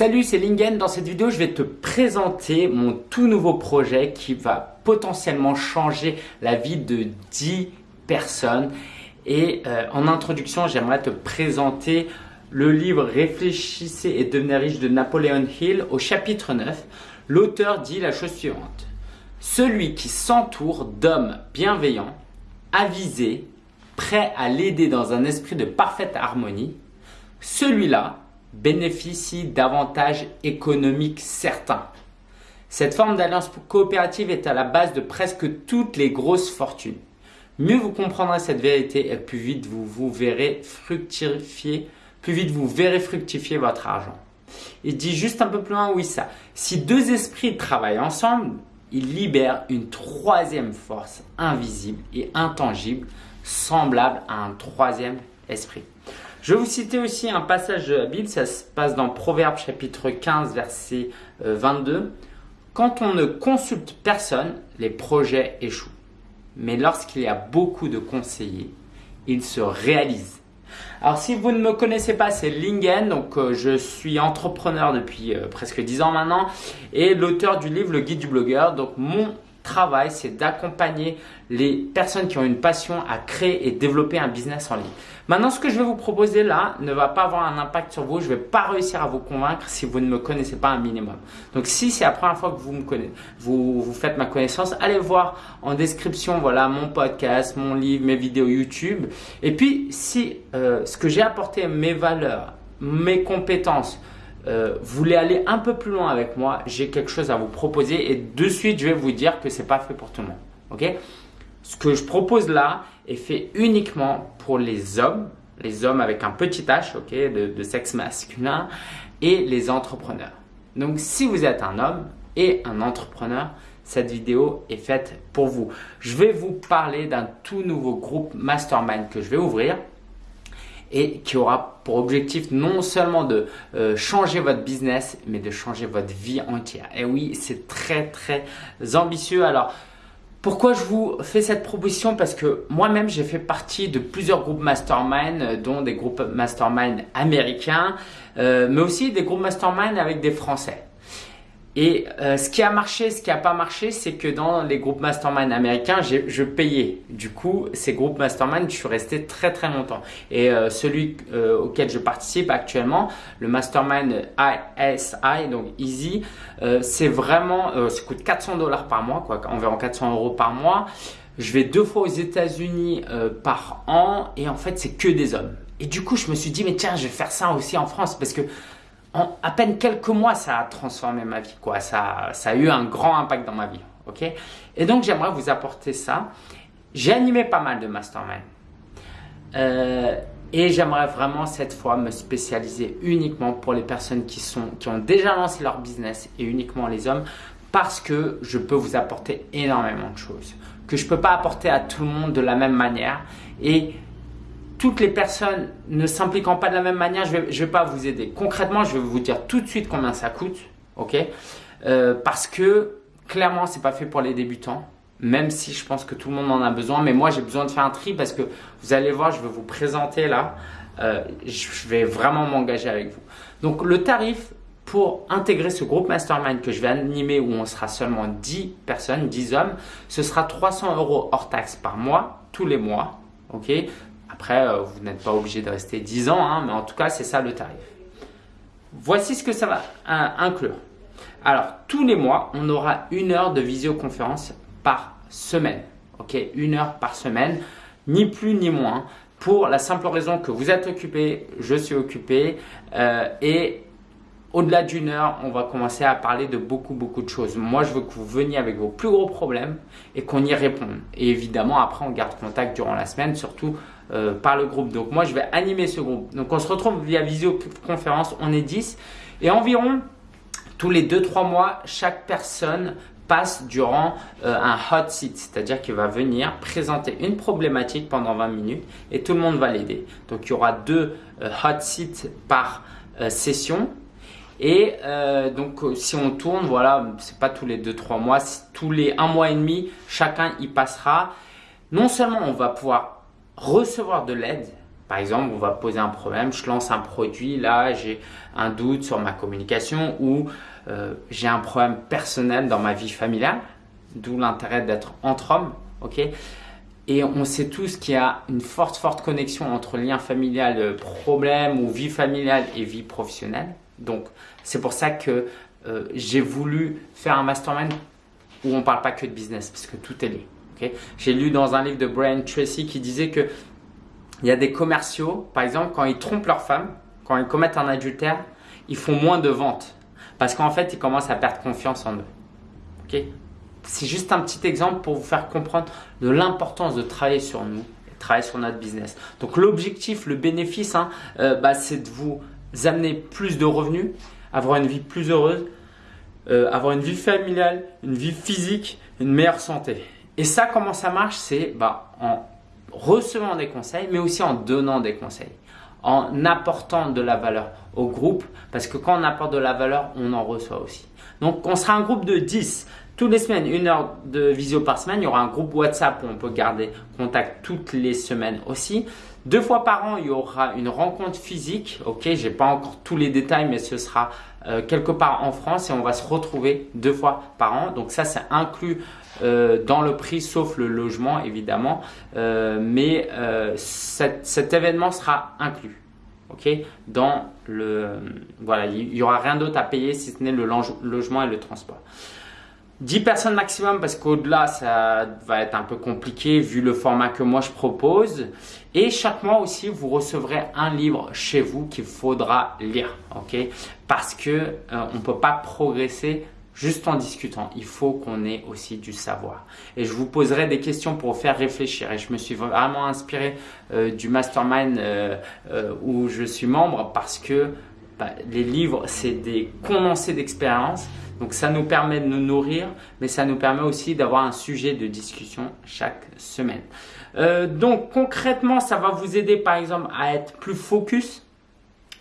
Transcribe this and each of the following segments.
Salut, c'est Lingen. Dans cette vidéo, je vais te présenter mon tout nouveau projet qui va potentiellement changer la vie de 10 personnes. Et euh, en introduction, j'aimerais te présenter le livre Réfléchissez et devenez riche de Napoléon Hill au chapitre 9. L'auteur dit la chose suivante. Celui qui s'entoure d'hommes bienveillants, avisés, prêts à l'aider dans un esprit de parfaite harmonie, celui-là bénéficie d'avantages économiques certains. Cette forme d'alliance coopérative est à la base de presque toutes les grosses fortunes. Mieux vous comprendrez cette vérité et plus vite vous, vous verrez fructifier, plus vite vous verrez fructifier votre argent. Il dit juste un peu plus loin, oui ça. Si deux esprits travaillent ensemble, ils libèrent une troisième force invisible et intangible, semblable à un troisième esprit. Je vais vous citer aussi un passage de la Bible, ça se passe dans Proverbe chapitre 15 verset 22. Euh, Quand on ne consulte personne, les projets échouent. Mais lorsqu'il y a beaucoup de conseillers, ils se réalisent. Alors si vous ne me connaissez pas, c'est Lingen, donc euh, je suis entrepreneur depuis euh, presque 10 ans maintenant et l'auteur du livre Le Guide du blogueur. Donc mon travail, c'est d'accompagner les personnes qui ont une passion à créer et développer un business en ligne. Maintenant, ce que je vais vous proposer là ne va pas avoir un impact sur vous. Je ne vais pas réussir à vous convaincre si vous ne me connaissez pas un minimum. Donc, si c'est la première fois que vous me connaissez, vous, vous faites ma connaissance, allez voir en description, voilà, mon podcast, mon livre, mes vidéos YouTube. Et puis, si euh, ce que j'ai apporté, mes valeurs, mes compétences, euh, voulez aller un peu plus loin avec moi, j'ai quelque chose à vous proposer et de suite, je vais vous dire que c'est pas fait pour tout le monde. Ce que je propose là est fait uniquement pour les hommes, les hommes avec un petit H, ok, de, sexe masculin et les entrepreneurs. Donc, si vous êtes un homme et un entrepreneur, cette vidéo est faite pour vous. Je vais vous parler d'un tout nouveau groupe mastermind que je vais ouvrir et qui aura pour objectif non seulement de euh, changer votre business, mais de changer votre vie entière. Et oui, c'est très très ambitieux. Alors, pourquoi je vous fais cette proposition? Parce que moi-même, j'ai fait partie de plusieurs groupes mastermind, euh, dont des groupes mastermind américains, euh, mais aussi des groupes mastermind avec des Français. Et euh, ce qui a marché, ce qui n'a pas marché, c'est que dans les groupes mastermind américains, je payais. Du coup, ces groupes mastermind, je suis resté très très longtemps. Et euh, celui euh, auquel je participe actuellement, le mastermind ISI, donc Easy, c'est vraiment, ça coûte 400 dollars par mois, quoi, environ 400 euros par mois. Je vais deux fois aux États-Unis par an et en fait, c'est que des hommes. Et du coup, je me suis dit, mais tiens, je vais faire ça aussi en France parce que en à peine quelques mois, ça a transformé ma vie. Quoi. Ça, ça a eu un grand impact dans ma vie. ok? Et donc, j'aimerais vous apporter ça. J'ai animé pas mal de mastermind. Euh, et j'aimerais vraiment cette fois me spécialiser uniquement pour les personnes qui, sont, qui ont déjà lancé leur business et uniquement les hommes parce que je peux vous apporter énormément de choses que je ne peux pas apporter à tout le monde de la même manière. Et toutes les personnes ne s'impliquant pas de la même manière, je ne vais, pas vous aider. Concrètement, je vais vous dire tout de suite combien ça coûte, ok? Euh, Parce que clairement, c'est pas fait pour les débutants, même si je pense que tout le monde en a besoin. Mais moi, j'ai besoin de faire un tri parce que vous allez voir, je vais vous présenter là. Euh, je vais vraiment m'engager avec vous. Donc, le tarif pour intégrer ce groupe mastermind que je vais animer où on sera seulement 10 personnes, 10 hommes, ce sera 300 euros hors taxe par mois, tous les mois. ok? Après, euh, vous n'êtes pas obligé de rester 10 ans, hein, mais en tout cas, c'est ça le tarif. Voici ce que ça va inclure. Alors, tous les mois, on aura une heure de visioconférence par semaine. Ok, une heure par semaine, ni plus ni moins, pour la simple raison que vous êtes occupé, je suis occupé, euh, et au-delà d'une heure, on va commencer à parler de beaucoup, beaucoup de choses. Moi, je veux que vous veniez avec vos plus gros problèmes et qu'on y réponde. Et évidemment, après, on garde contact durant la semaine, surtout euh, par le groupe. Donc, moi, je vais animer ce groupe. Donc, on se retrouve via visioconférence. On est 10. Et environ tous les 2-3 mois, chaque personne passe durant euh, un hot seat, c'est-à-dire qu'il va venir présenter une problématique pendant 20 minutes et tout le monde va l'aider. Donc, il y aura deux euh, hot seats par session et donc, si on tourne, voilà, c'est pas tous les 2-3 mois, tous les 1 mois et demi, chacun y passera. Non seulement on va pouvoir recevoir de l'aide, Par exemple, on va poser un problème, je lance un produit, là j'ai un doute sur ma communication ou euh, j'ai un problème personnel dans ma vie familiale, d'où l'intérêt d'être entre hommes, ok? Et on sait tous qu'il y a une forte, forte connexion entre lien familial, euh, problème ou vie familiale et vie professionnelle. Donc, c'est pour ça que euh, j'ai voulu faire un mastermind où on ne parle pas que de business, parce que tout est lié. J'ai lu dans un livre de Brian Tracy qui disait que il y a des commerciaux, par exemple, quand ils trompent leur femme, quand ils commettent un adultère, ils font moins de ventes parce qu'en fait, ils commencent à perdre confiance en eux. Ok? C'est juste un petit exemple pour vous faire comprendre de l'importance de travailler sur nous, et travailler sur notre business. Donc l'objectif, le bénéfice, hein, euh, bah, c'est de vous amener plus de revenus, avoir une vie plus heureuse, euh, avoir une vie familiale, une vie physique, une meilleure santé. Et ça, comment ça marche C'est bah, en recevant des conseils, mais aussi en donnant des conseils, en apportant de la valeur au groupe, parce que quand on apporte de la valeur, on en reçoit aussi. Donc, on sera un groupe de 10. Toutes les semaines, une heure de visio par semaine. Il y aura un groupe WhatsApp où on peut garder contact toutes les semaines aussi. Deux fois par an, il y aura une rencontre physique. Ok, j'ai pas encore tous les détails, mais ce sera euh, quelque part en France et on va se retrouver deux fois par an. Donc ça, c'est inclus euh, dans le prix, sauf le logement évidemment. Euh, mais cet, événement sera inclus. Ok, dans le voilà, il y aura rien d'autre à payer si ce n'est le logement et le transport. 10 personnes maximum parce qu'au-delà, ça va être un peu compliqué vu le format que moi je propose. Et chaque mois aussi, vous recevrez un livre chez vous qu'il faudra lire. Parce que euh, on ne peut pas progresser juste en discutant. Il faut qu'on ait aussi du savoir. Et je vous poserai des questions pour vous faire réfléchir. Et je me suis vraiment inspiré euh, du mastermind euh, où je suis membre parce que bah, les livres, c'est des condensés d'expérience donc ça nous permet de nous nourrir, mais ça nous permet aussi d'avoir un sujet de discussion chaque semaine. Euh, donc concrètement, ça va vous aider par exemple à être plus focus.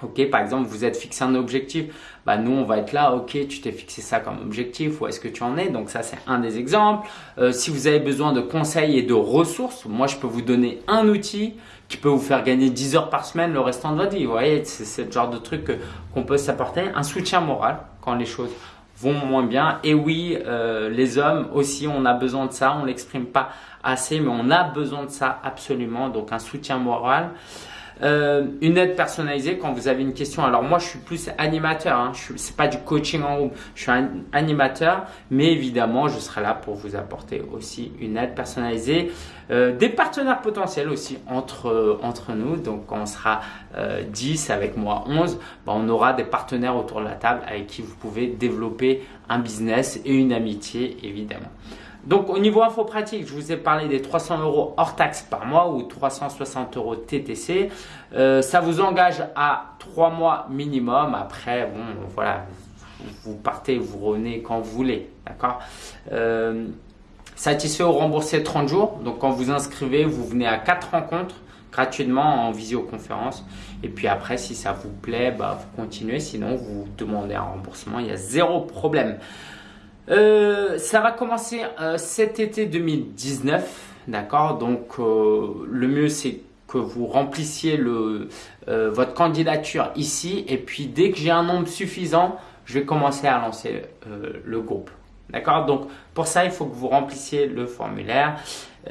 Ok, par exemple, vous êtes fixé un objectif, bah nous on va être là, ok, tu t'es fixé ça comme objectif, où est-ce que tu en es? Donc ça c'est un des exemples. Euh, si vous avez besoin de conseils et de ressources, moi je peux vous donner un outil qui peut vous faire gagner 10 heures par semaine le restant de votre vie. Vous voyez, c'est le genre de truc qu'on peut s'apporter. Un soutien moral quand les choses vont moins bien. Et oui, euh, les hommes aussi, on a besoin de ça. On l'exprime pas assez, mais on a besoin de ça absolument. Donc un soutien moral. Euh, une aide personnalisée quand vous avez une question. Alors moi, je suis plus animateur. Hein. Je c'est pas du coaching en groupe. Je suis un animateur, mais évidemment, je serai là pour vous apporter aussi une aide personnalisée. Euh, des partenaires potentiels aussi entre euh, entre nous. Donc, quand on sera 10 avec moi 11, bah, on aura des partenaires autour de la table avec qui vous pouvez développer un business et une amitié, évidemment. Donc au niveau info pratique, je vous ai parlé des 300 euros hors taxe par mois ou 360 euros TTC. Euh, ça vous engage à 3 mois minimum. Après, bon, voilà, vous partez, vous revenez quand vous voulez, d'accord? Euh, Satisfait ou remboursé 30 jours. Donc quand vous inscrivez, vous venez à 4 rencontres gratuitement en visioconférence. Et puis après, si ça vous plaît, bah, vous continuez. Sinon, vous demandez un remboursement. Il y a zéro problème. Euh, ça va commencer euh, cet été 2019, d'accord? Donc euh, le mieux c'est que vous remplissiez le, votre candidature ici et puis dès que j'ai un nombre suffisant, je vais commencer à lancer le groupe. D'accord? Donc pour ça, il faut que vous remplissiez le formulaire.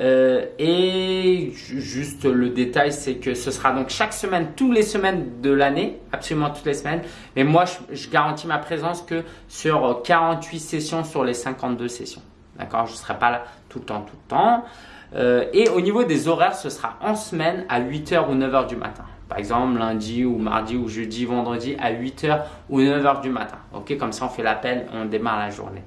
Euh, et juste le détail, c'est que ce sera donc chaque semaine, toutes les semaines de l'année, absolument toutes les semaines. Mais moi, je, garantis ma présence que sur 48 sessions sur les 52 sessions. D'accord? Je ne serai pas là tout le temps, tout le temps. Euh, et au niveau des horaires, ce sera en semaine à 8h ou 9h du matin. Par exemple, lundi ou mardi ou jeudi, vendredi à 8h ou 9h du matin. Ok, comme ça on fait l'appel, on démarre la journée.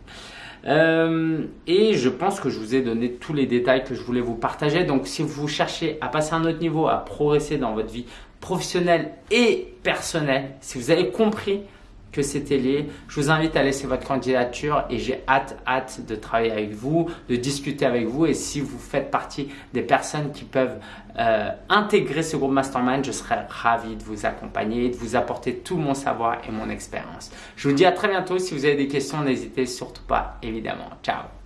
Euh, et je pense que je vous ai donné tous les détails que je voulais vous partager. Donc si vous cherchez à passer à un autre niveau, à progresser dans votre vie professionnelle et personnelle, si vous avez compris que c'était lié. Je vous invite à laisser votre candidature et j'ai hâte, hâte de travailler avec vous, de discuter avec vous. Et si vous faites partie des personnes qui peuvent euh, intégrer ce groupe Mastermind, je serai ravi de vous accompagner, de vous apporter tout mon savoir et mon expérience. Je vous dis à très bientôt. Si vous avez des questions, n'hésitez surtout pas, évidemment. Ciao